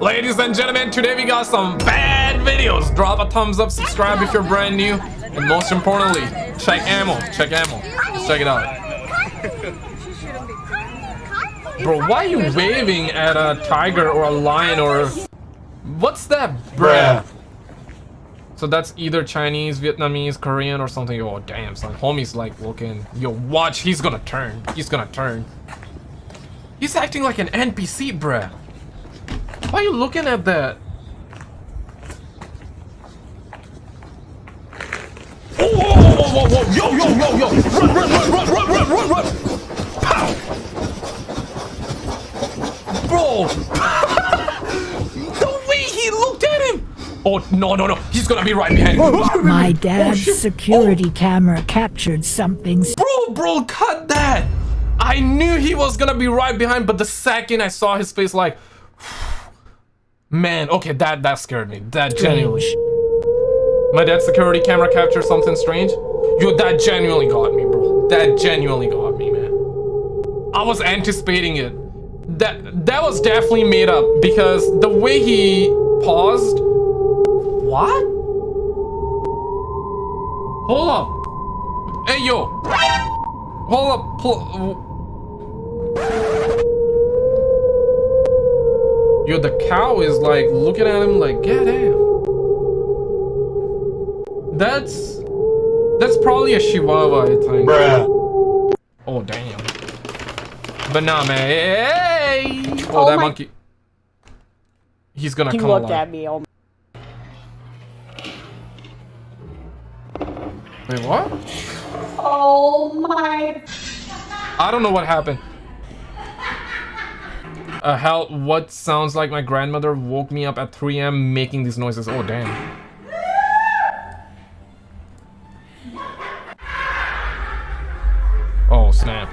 Ladies and gentlemen, today we got some bad videos. Drop a thumbs up, subscribe if you're brand new, and most importantly, check ammo. Check ammo. Let's check it out. Bro, why are you waving at a tiger or a lion or... What's that, bruh? So that's either Chinese, Vietnamese, Korean, or something. Oh, damn, son. Homie's like looking. Yo, watch. He's gonna turn. He's gonna turn. He's acting like an NPC, bruh. Why are you looking at that? Oh, whoa, whoa, whoa, whoa, yo, yo, yo, yo! Run, run, run, run, run, run, run, run! Pow! Bro! the way he looked at him! Oh, no, no, no. He's gonna be right behind me. My oh, dad's oh, security oh. camera captured something. Bro, bro, cut that! I knew he was gonna be right behind, but the second I saw his face like... Man, okay, that that scared me. That genuinely. My dad's security camera captured something strange. Yo, that genuinely got me, bro. That genuinely got me, man. I was anticipating it. That that was definitely made up because the way he paused. What? Hold up. Hey, yo. Hold up. Yo, the cow is like looking at him like, damn. That's that's probably a Chihuahua, I think. Bruh. Oh damn. But nah, man. Hey! Oh, oh that monkey. He's gonna he come looked alive. at me. Oh. Wait, what? Oh my. I don't know what happened. Uh, hell, what sounds like my grandmother woke me up at 3 a.m. making these noises. Oh, damn. Oh, snap.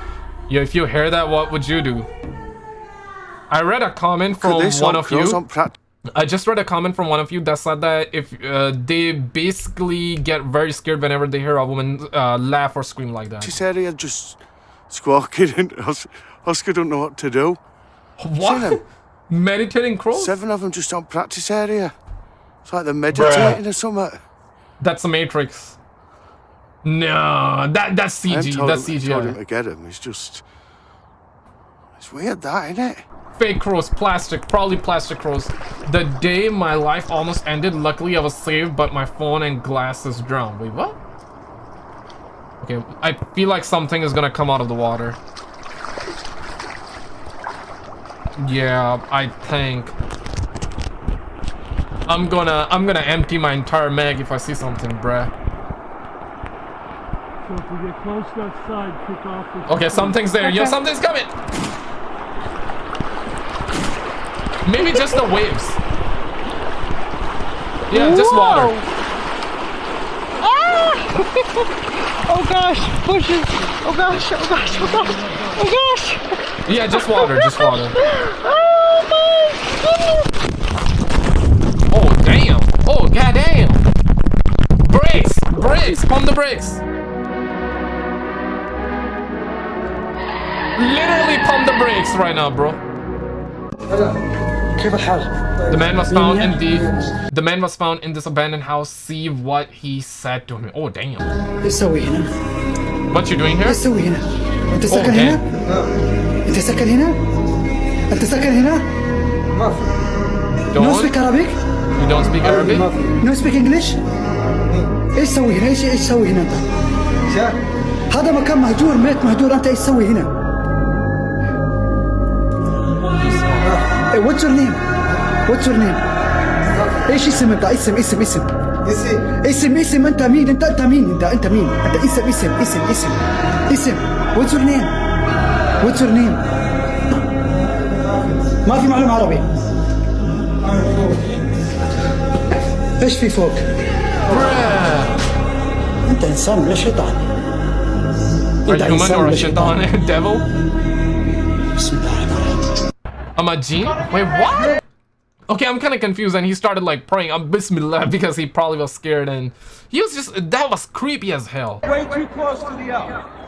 Yeah, if you hear that, what would you do? I read a comment from one of you. I just read a comment from one of you that said that if uh, they basically get very scared whenever they hear a woman uh, laugh or scream like that. She said he had just squawking and Oscar don't know what to do. What? Meditating crows? Seven of them just on practice area. It's like they're meditating Bruh. or something. That's the Matrix. No, that that's CG. That's him, CG. told him to get him. It's just... It's weird that, isn't it? Fake crows, plastic, probably plastic crows. The day my life almost ended, luckily I was saved, but my phone and glasses drowned. Wait, what? Okay, I feel like something is gonna come out of the water. Yeah, I think. I'm gonna I'm gonna empty my entire mag if I see something, bruh. So if we get close to that side, kick off Okay, something's there. Okay. Yo, something's coming! Maybe just the waves. Yeah, Whoa. just water. Oh gosh, bushes! Oh gosh, oh gosh, oh gosh, oh gosh! Yeah, just water, just water. Oh my goodness! Oh damn! Oh goddamn! Brakes! Brakes! Pump the brakes! Literally pump the brakes right now, bro. The man was found in the the man was found in this abandoned house. See what he said to me. Oh damn. What you doing here? Oh, damn. انت ساكن هنا؟ انت ساكن هنا؟ ما في نو سبيك Arabic? You don't speak Arabic? نو سبيك انجلش؟ ايش تسوي هنا؟ ايش ايش تسوي هنا انت؟ هذا مكان مهجور ميت مهجور انت ايش تسوي هنا؟ واتس يور نيم؟ واتس يور نيم؟ إيش اسم انت؟ اسم اسم اسم اسم اسم انت مين؟ انت انت مين؟ انت انت مين؟ انت اسم اسم اسم اسم اسم واتس يور نيم؟ واتس يور نيم؟ ما في معلوم عربي إيش في فوق؟ انت انسان ولا شيطان؟ انت انسان ولا شيطان؟ devil? I'm a gene? Wait, what? Okay, I'm kind of confused and he started like praying on Bismillah because he probably was scared and he was just, that was creepy as hell. Way too close to the elk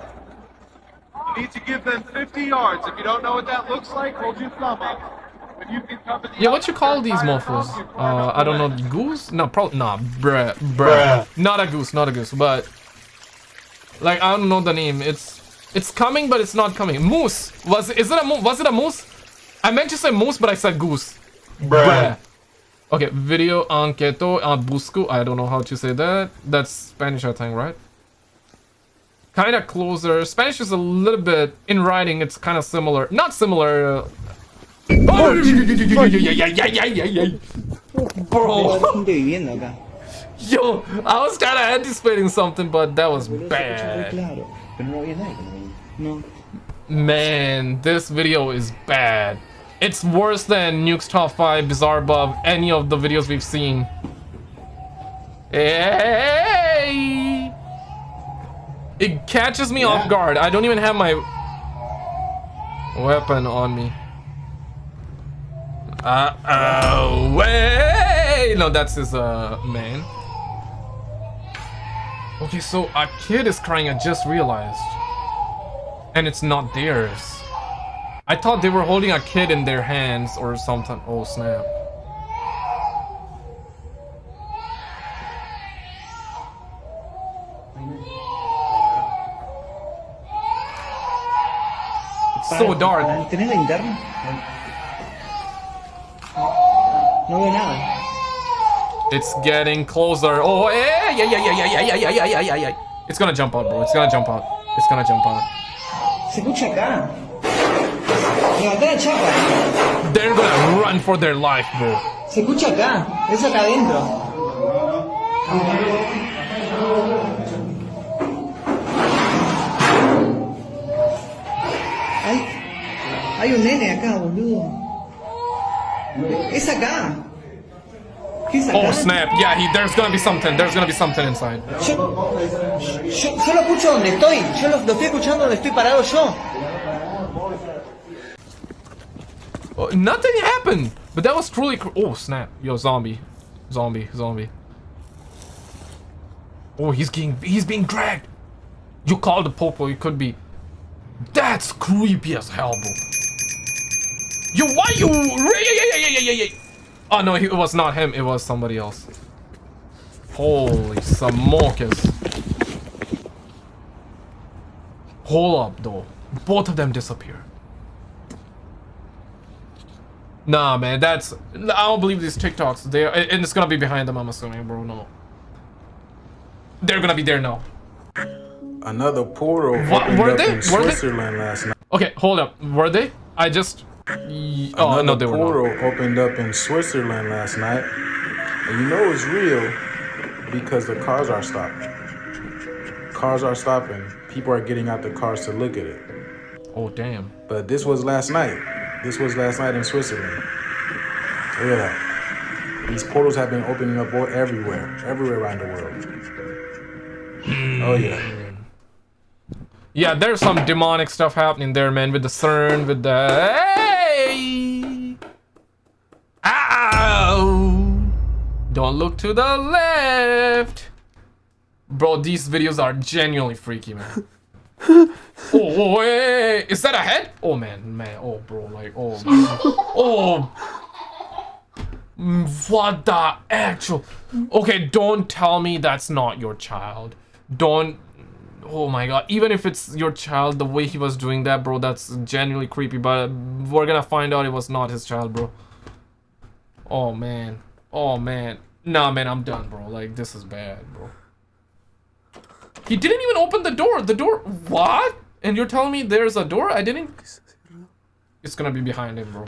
need to give them 50 yards. If you don't know what that looks like, hold your thumb up. But you can come to the Yeah, what you call these Tiger mofos? Uh, I don't know, goose? No, probably nah, bruh, bruh, Not a goose, not a goose, but like I don't know the name. It's it's coming, but it's not coming. Moose was is it a moose? Was it a moose? I meant to say moose, but I said goose. Bruh. Okay, video anqueto a busco. I don't know how to say that. That's Spanish, I think, right? Kind of closer. Spanish is a little bit in writing. It's kind of similar. Not similar. Uh, oh. Bro. Yo, I was kind of anticipating something, but that was bad. Man, this video is bad. It's worse than Nuke's Top 5, Bizarre Above, any of the videos we've seen. Hey! It catches me off guard. I don't even have my weapon on me. Uh oh, wait! No, that's his uh man. Okay, so a kid is crying. I just realized, and it's not theirs. I thought they were holding a kid in their hands or something. Oh snap! It's so dark. ¿Tenés linterna? No veo nada. It's getting closer. Oh, yeah, yeah, yeah, yeah, yeah, yeah, yeah, yeah, yeah, yeah, yeah. It's gonna jump out, bro. It's gonna jump out. It's gonna jump out. Se escucha acá. La chapa. They're gonna run for their life, bro. Se escucha acá. Es acá adentro. Hay, hay un nene acá, boludo. Es acá. ¿Qué es acá? Oh snap! Yeah, he, there's gonna be something. There's gonna be something inside. Yo, yo, yo lo escucho donde estoy. Yo lo, lo estoy escuchando donde estoy parado yo. Oh, nothing happened, but that was truly. Oh snap! Yo, zombie, zombie, zombie. Oh, he's getting, he's being dragged. You call the popo. It could be. That's creepy as hell, bro. Yo, why you? Oh no, it was not him. It was somebody else. Holy smokers. Hold up, though. Both of them disappear. Nah, man, that's... I don't believe these TikToks. They and it's gonna be behind them, I'm assuming, bro. No. They're gonna be there now. Another portal What- were they? in Were they? Switzerland last night. Okay, hold up. Were they? I just... Oh, Another no, they were portal opened up in Switzerland last night. And you know it's real because the cars are stopped. Cars are stopping. People are getting out the cars to look at it. Oh, damn. But this was last night. This was last night in Switzerland. Look at that. These portals have been opening up all- everywhere, everywhere around the world. Hmm. Oh yeah. Yeah, there's some demonic stuff happening there, man, with the CERN, with the... Hey! Ow! Don't look to the left! Bro, these videos are genuinely freaky, man. Oh, oh, hey! Is that a head? Oh, man, man. Oh, bro, like, oh, man. Oh! Mm, What the actual... Okay, don't tell me that's not your child. Don't... Oh my god, even if it's your child, the way he was doing that, bro, that's genuinely creepy, but we're gonna find out it was not his child, bro. Oh, man. Oh, man. Nah, man, I'm done, bro. Like, this is bad, bro. He didn't even open the door. The door... What? And you're telling me there's a door? I didn't... It's gonna be behind him, bro.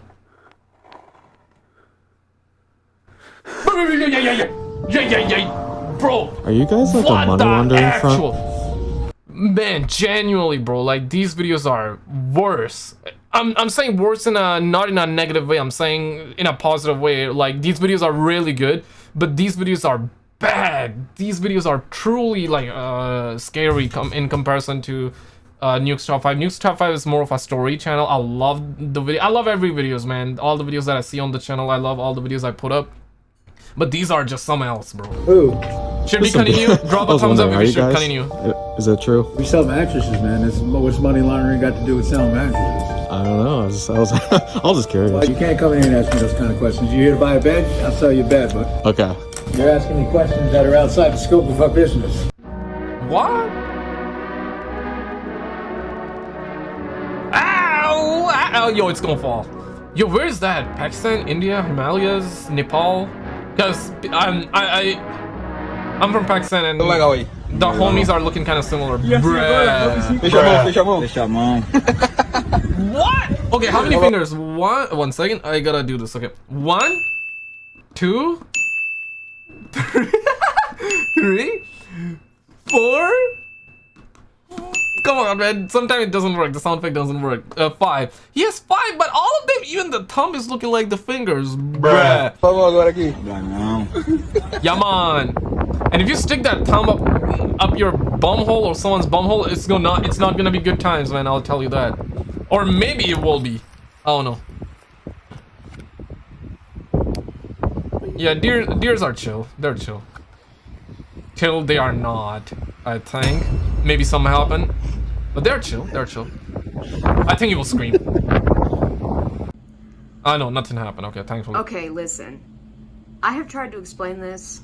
Yeah, yeah, yeah, yeah. Yeah, yeah, yeah. Bro, Are you guys like a money laundering actual... front? Man, genuinely, bro, like these videos are worse. I'm I'm saying worse in a not in a negative way. I'm saying in a positive way. Like these videos are really good, but these videos are bad. These videos are truly like uh scary com in comparison to uh Nuke's Top 5. Nuke's Top 5 is more of a story channel. I love the video. I love every videos, man. All the videos that I see on the channel, I love all the videos I put up. But these are just something else, bro. Ooh, Should we Listen, continue? Drop I a was thumbs up if are we you should guys? continue. Is that true? we sell mattresses, man. That's, what's money laundering got to do with selling mattresses? I don't know. I was just, I was, I was just curious. Well, you can't come in here and ask me those kind of questions. You're here to buy a bed? I'll sell you a bed, but Okay. You're asking me questions that are outside the scope of our business. What? Ow! Ow! Yo, it's gonna fall. Yo, where is that? Pakistan, India, Himalayas, Nepal? Cause I'm I, I I'm from Pakistan and the homies are looking kind of similar. Bruh. What? Okay, how many fingers? One. One second. I gotta do this. Okay. One, two, three, three, four. Come on, man. Sometimes it doesn't work. The sound effect doesn't work. Uh, five. He has five, but all of them, even the thumb is looking like the fingers. Bruh. Yeah, man. And if you stick that thumb up up your bum hole or someone's bum hole, it's gonna it's not gonna be good times, man. I'll tell you that. Or maybe it will be. I don't know. Yeah, deer deers are chill. They're chill. Till they are not, I think. Maybe something happen. But they're chill. They're chill. I think you will scream. Ah, I know nothing happened. Okay, thankfully. Okay, listen. I have tried to explain this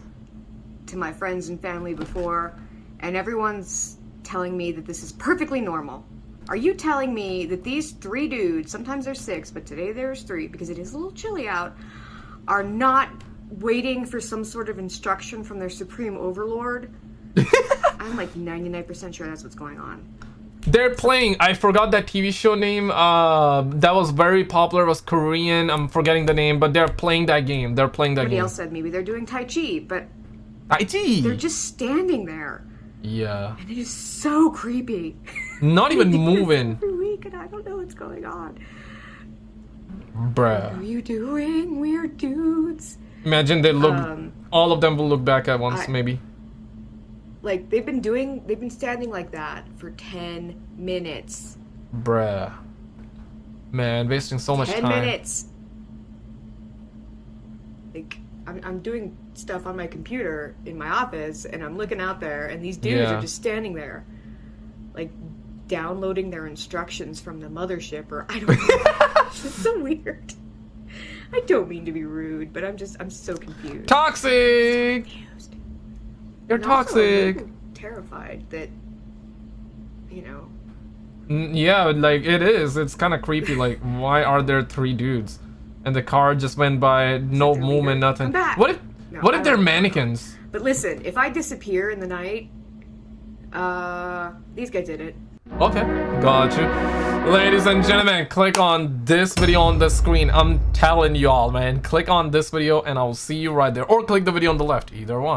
to my friends and family before, and everyone's telling me that this is perfectly normal. Are you telling me that these three dudes, sometimes there's six, but today there's three because it is a little chilly out, are not waiting for some sort of instruction from their supreme overlord? I'm like 99% sure that's what's going on. They're playing. I forgot that TV show name. Uh, that was very popular. Was Korean. I'm forgetting the name, but they're playing that game. They're playing that Somebody game. else said maybe they're doing Tai Chi, but Tai Chi. they're just standing there. Yeah. And it is so creepy. Not even moving, Every week, and I don't know what's going on. What are you doing, weird dudes? Imagine they look. Um, all of them will look back at once, I- maybe. Like they've been doing, they've been standing like that for ten minutes. Bruh. Man, wasting so much ten time. minutes. Like I'm, I'm doing stuff on my computer in my office, and I'm looking out there, and these dudes Yeah. are just standing there, like downloading their instructions from the mothership, or I don't know. it's so weird. I don't mean to be rude, but I'm just I'm so confused. Toxic. confused. You're And also, toxic. little terrified that you know Yeah, like it is. It's kind of creepy. Like, why are there three dudes? And the car just went by, no movement, nothing. What if? No, what I if they're don't know. mannequins? But listen, if I disappear in the night, uh, these guys did it. Okay, got you. Ladies and gentlemen, click on this video on the screen. I'm telling y'all, man. Click on this video and I'll see you right there. Or click the video on the left, either one.